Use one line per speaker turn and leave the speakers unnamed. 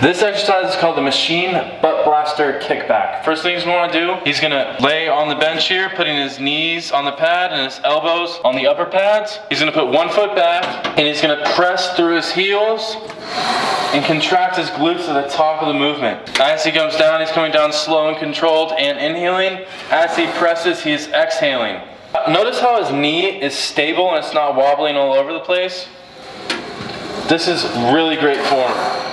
This exercise is called the machine butt blaster kickback. First things we want to do, he's gonna lay on the bench here, putting his knees on the pad and his elbows on the upper pads. He's gonna put one foot back and he's gonna press through his heels and contract his glutes at the top of the movement. As he comes down, he's coming down slow and controlled and inhaling. As he presses, he's exhaling. Notice how his knee is stable and it's not wobbling all over the place. This is really great form.